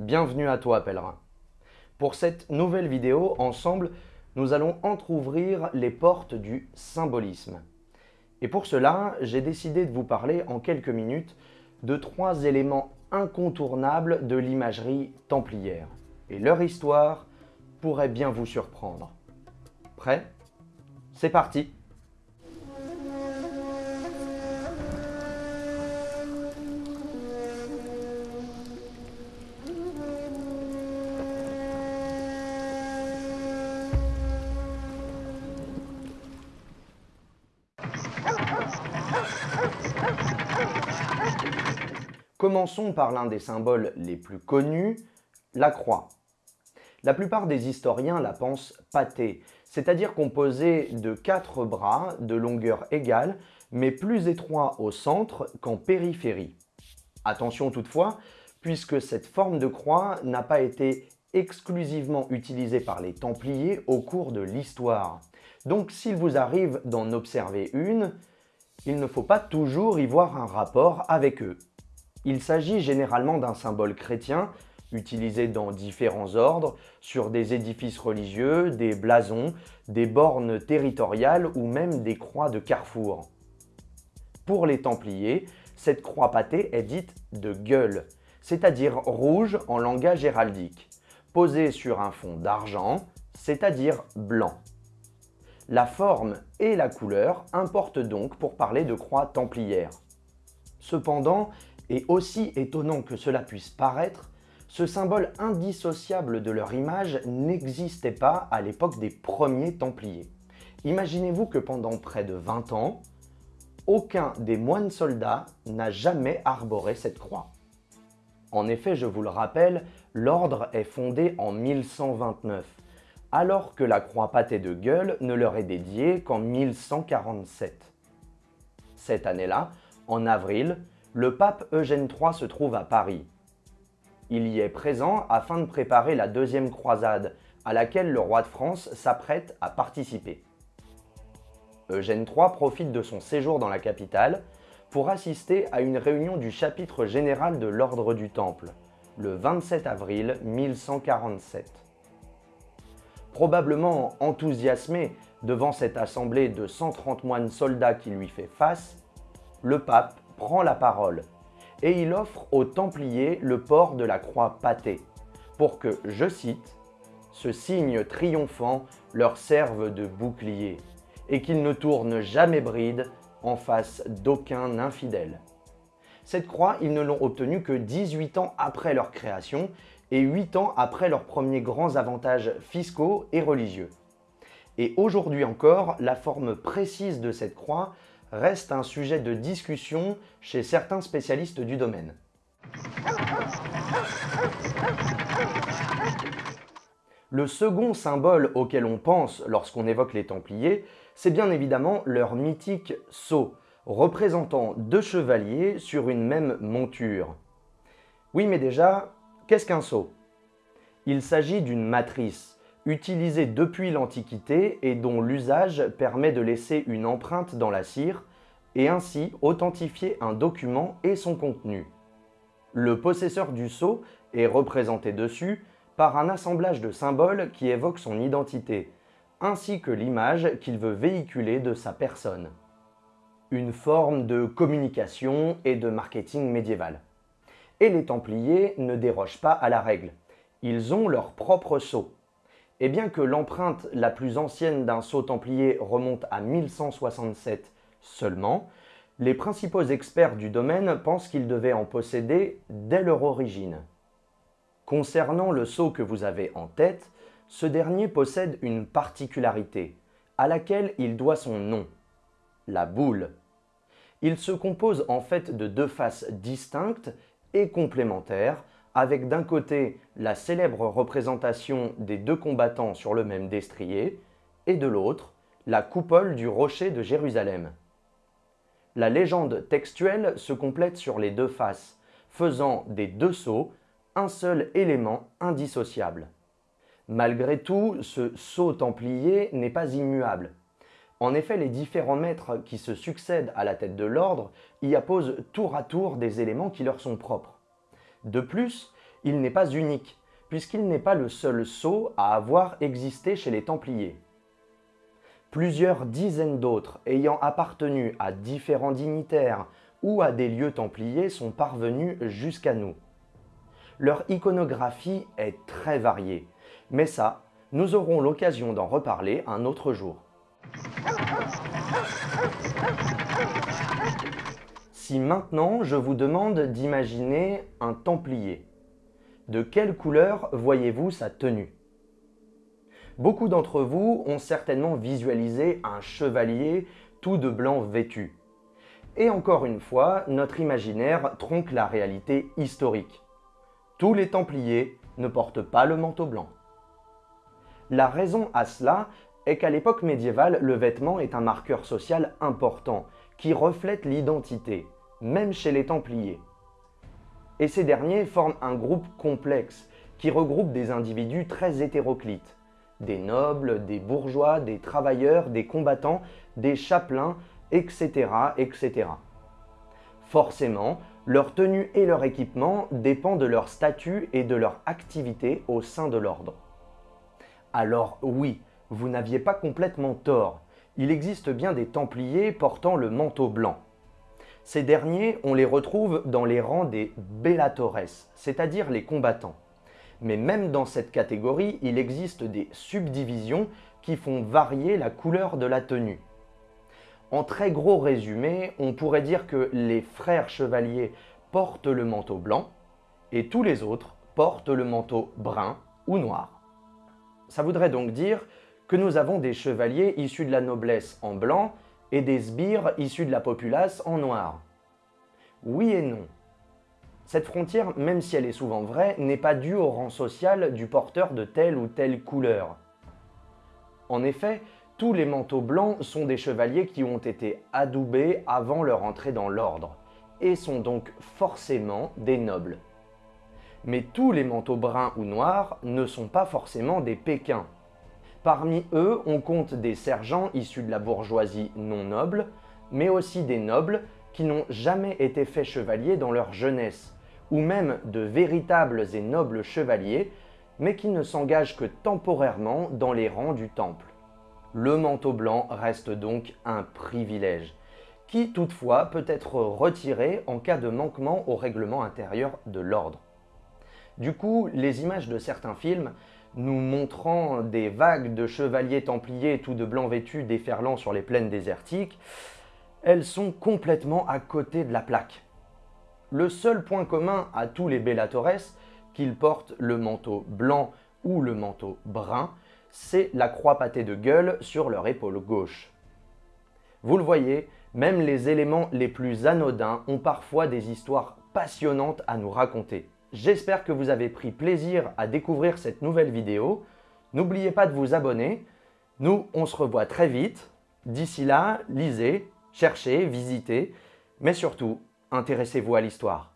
Bienvenue à toi pèlerin. Pour cette nouvelle vidéo, ensemble, nous allons entr'ouvrir les portes du symbolisme. Et pour cela, j'ai décidé de vous parler en quelques minutes de trois éléments incontournables de l'imagerie templière. Et leur histoire pourrait bien vous surprendre. Prêt? C'est parti Commençons par l'un des symboles les plus connus, la croix. La plupart des historiens la pensent pâtée, c'est-à-dire composée de quatre bras de longueur égale, mais plus étroits au centre qu'en périphérie. Attention toutefois, puisque cette forme de croix n'a pas été exclusivement utilisée par les Templiers au cours de l'histoire. Donc s'il vous arrive d'en observer une, il ne faut pas toujours y voir un rapport avec eux. Il s'agit généralement d'un symbole chrétien utilisé dans différents ordres, sur des édifices religieux, des blasons, des bornes territoriales ou même des croix de carrefour. Pour les Templiers, cette croix pâtée est dite de gueule, c'est-à-dire rouge en langage héraldique, posée sur un fond d'argent, c'est-à-dire blanc. La forme et la couleur importent donc pour parler de croix templière. Cependant, et aussi étonnant que cela puisse paraître, ce symbole indissociable de leur image n'existait pas à l'époque des premiers Templiers. Imaginez-vous que pendant près de 20 ans, aucun des moines soldats n'a jamais arboré cette croix. En effet, je vous le rappelle, l'ordre est fondé en 1129, alors que la croix pâtée de gueule ne leur est dédiée qu'en 1147. Cette année-là, en avril, le pape Eugène III se trouve à Paris. Il y est présent afin de préparer la deuxième croisade, à laquelle le roi de France s'apprête à participer. Eugène III profite de son séjour dans la capitale pour assister à une réunion du chapitre général de l'Ordre du Temple, le 27 avril 1147. Probablement enthousiasmé devant cette assemblée de 130 moines soldats qui lui fait face, le pape prend la parole et il offre aux Templiers le port de la croix pâtée pour que, je cite, ce signe triomphant leur serve de bouclier et qu'ils ne tournent jamais bride en face d'aucun infidèle. Cette croix, ils ne l'ont obtenue que 18 ans après leur création et 8 ans après leurs premiers grands avantages fiscaux et religieux. Et aujourd'hui encore, la forme précise de cette croix reste un sujet de discussion chez certains spécialistes du domaine. Le second symbole auquel on pense lorsqu'on évoque les Templiers, c'est bien évidemment leur mythique sceau, représentant deux chevaliers sur une même monture. Oui, mais déjà, qu'est-ce qu'un sceau? Il s'agit d'une matrice, utilisé depuis l'Antiquité et dont l'usage permet de laisser une empreinte dans la cire et ainsi authentifier un document et son contenu. Le possesseur du sceau est représenté dessus par un assemblage de symboles qui évoquent son identité, ainsi que l'image qu'il veut véhiculer de sa personne. Une forme de communication et de marketing médiéval. Et les Templiers ne dérogent pas à la règle. Ils ont leur propre sceau. Et bien que l'empreinte la plus ancienne d'un sceau templier remonte à 1167 seulement, les principaux experts du domaine pensent qu'ils devaient en posséder dès leur origine. Concernant le sceau que vous avez en tête, ce dernier possède une particularité, à laquelle il doit son nom, la boule. Il se compose en fait de deux faces distinctes et complémentaires, avec d'un côté la célèbre représentation des deux combattants sur le même destrier, et de l'autre, la coupole du rocher de Jérusalem. La légende textuelle se complète sur les deux faces, faisant des deux sceaux un seul élément indissociable. Malgré tout, ce sceau templier n'est pas immuable. En effet, les différents maîtres qui se succèdent à la tête de l'ordre y apposent tour à tour des éléments qui leur sont propres. De plus, il n'est pas unique, puisqu'il n'est pas le seul sceau à avoir existé chez les Templiers. Plusieurs dizaines d'autres ayant appartenu à différents dignitaires ou à des lieux templiers sont parvenus jusqu'à nous. Leur iconographie est très variée, mais ça, nous aurons l'occasion d'en reparler un autre jour. Si maintenant je vous demande d'imaginer un templier, de quelle couleur voyez-vous sa tenue? Beaucoup d'entre vous ont certainement visualisé un chevalier tout de blanc vêtu. Et encore une fois, notre imaginaire tronque la réalité historique. Tous les Templiers ne portent pas le manteau blanc. La raison à cela est qu'à l'époque médiévale, le vêtement est un marqueur social important qui reflète l'identité, même chez les Templiers. Et ces derniers forment un groupe complexe qui regroupe des individus très hétéroclites, des nobles, des bourgeois, des travailleurs, des combattants, des chapelains, etc. etc. Forcément, leur tenue et leur équipement dépendent de leur statut et de leur activité au sein de l'ordre. Alors oui, vous n'aviez pas complètement tort. Il existe bien des Templiers portant le manteau blanc. Ces derniers, on les retrouve dans les rangs des Bellatores, c'est-à-dire les combattants. Mais même dans cette catégorie, il existe des subdivisions qui font varier la couleur de la tenue. En très gros résumé, on pourrait dire que les frères chevaliers portent le manteau blanc et tous les autres portent le manteau brun ou noir. Ça voudrait donc dire que nous avons des chevaliers issus de la noblesse en blanc et des sbires issus de la populace en noir. Oui et non. Cette frontière, même si elle est souvent vraie, n'est pas due au rang social du porteur de telle ou telle couleur. En effet, tous les manteaux blancs sont des chevaliers qui ont été adoubés avant leur entrée dans l'ordre, et sont donc forcément des nobles. Mais tous les manteaux bruns ou noirs ne sont pas forcément des pékins. Parmi eux, on compte des sergents issus de la bourgeoisie non noble, mais aussi des nobles qui n'ont jamais été faits chevaliers dans leur jeunesse, ou même de véritables et nobles chevaliers, mais qui ne s'engagent que temporairement dans les rangs du temple. Le manteau blanc reste donc un privilège, qui toutefois peut être retiré en cas de manquement au règlement intérieur de l'ordre. Du coup, les images de certains films nous montrant des vagues de chevaliers templiers tout de blanc vêtus déferlant sur les plaines désertiques, elles sont complètement à côté de la plaque. Le seul point commun à tous les Bellatores, qu'ils portent le manteau blanc ou le manteau brun, c'est la croix pâtée de gueule sur leur épaule gauche. Vous le voyez, même les éléments les plus anodins ont parfois des histoires passionnantes à nous raconter. J'espère que vous avez pris plaisir à découvrir cette nouvelle vidéo. N'oubliez pas de vous abonner. Nous, on se revoit très vite. D'ici là, lisez, cherchez, visitez, mais surtout, intéressez-vous à l'histoire.